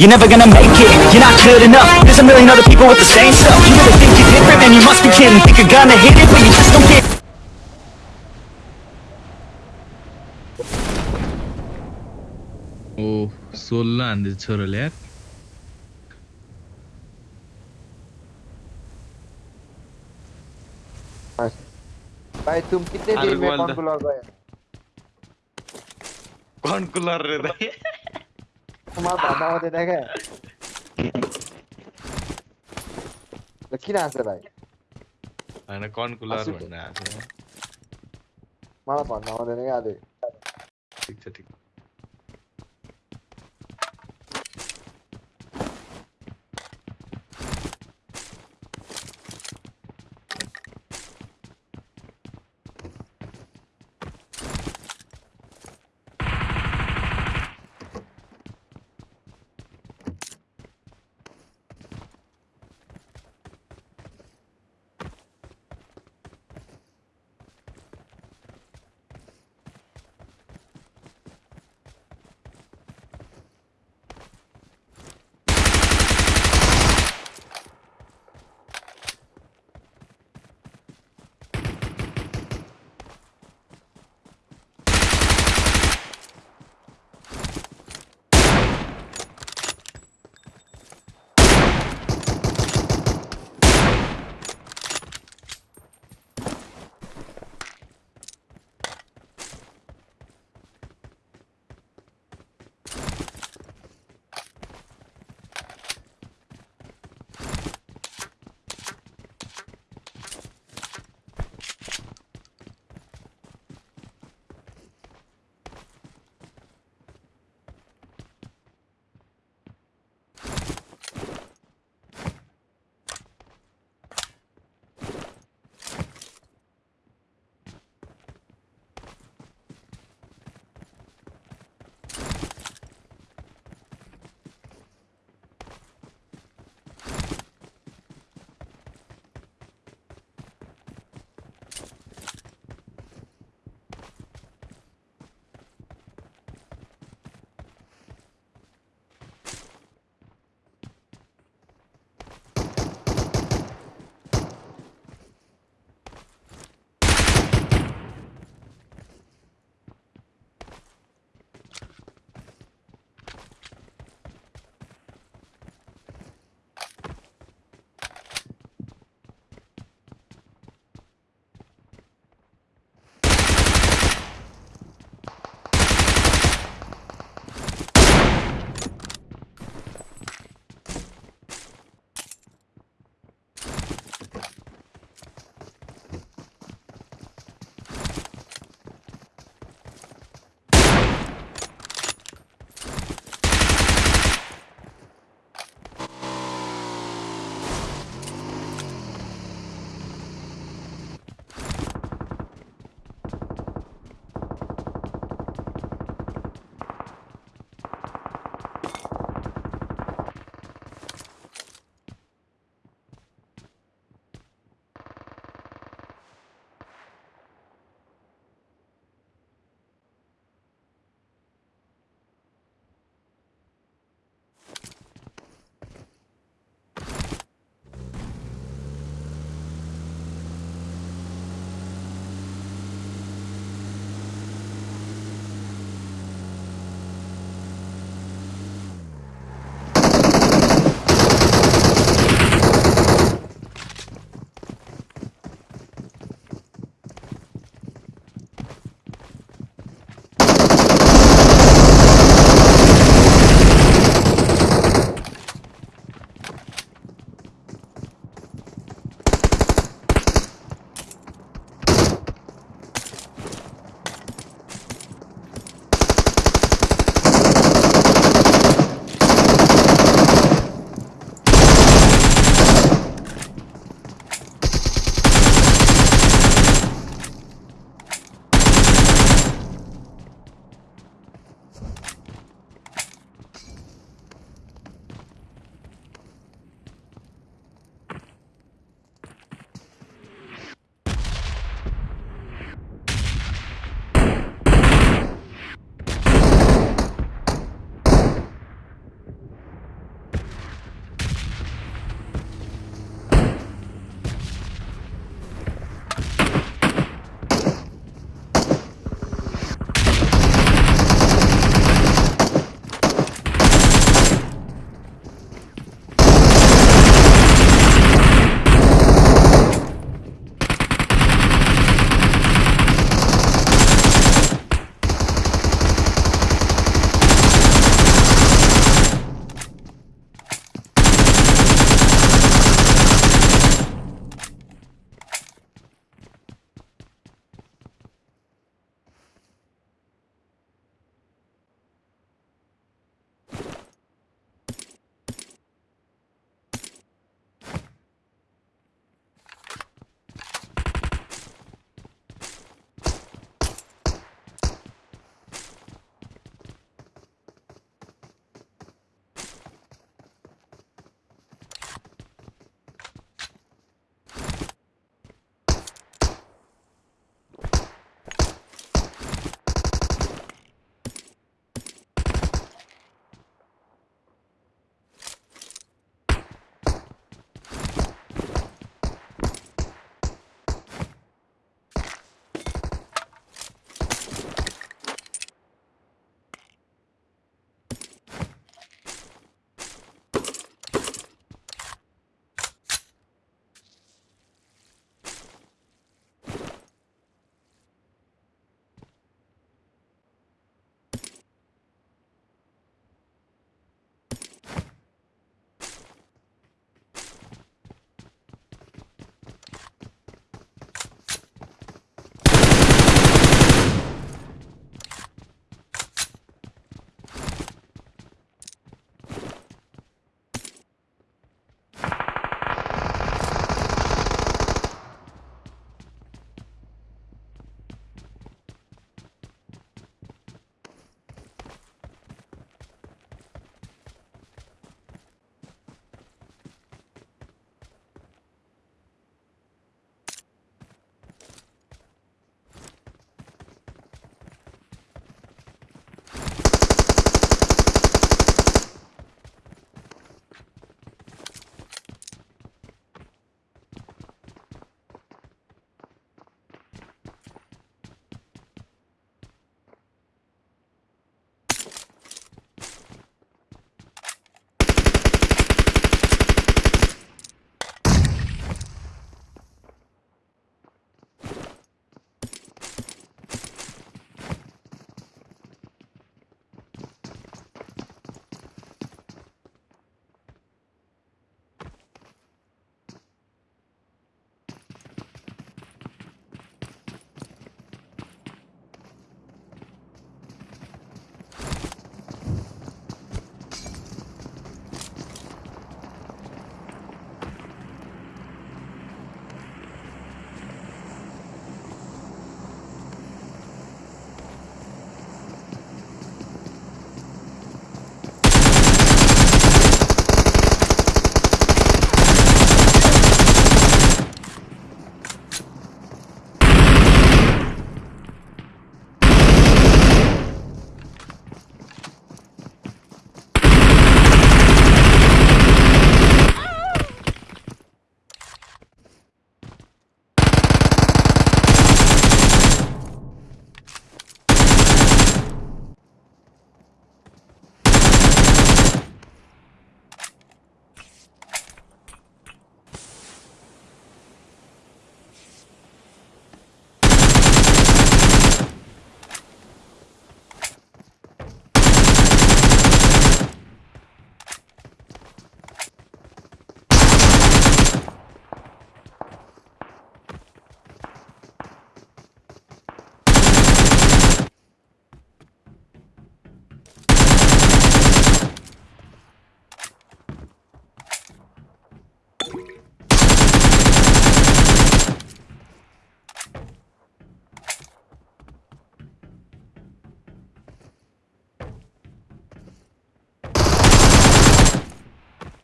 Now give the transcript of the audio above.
You're never gonna make it, you're not good enough. There's a million other people with the same stuff. You really think you're different, man, you must be kidding. Think you're gonna hit it, but you just don't get O, 16 andı çorul ya. भाई तुम कितने देर में कौन cooler भाई कौन cooler रे भाई तुम्हारा बाबा होते थे क्या लकी ना से भाई? मैंने कौन कुलार बनना है? मारा पाना होते थे क्या आधे। ठीक है ठीक।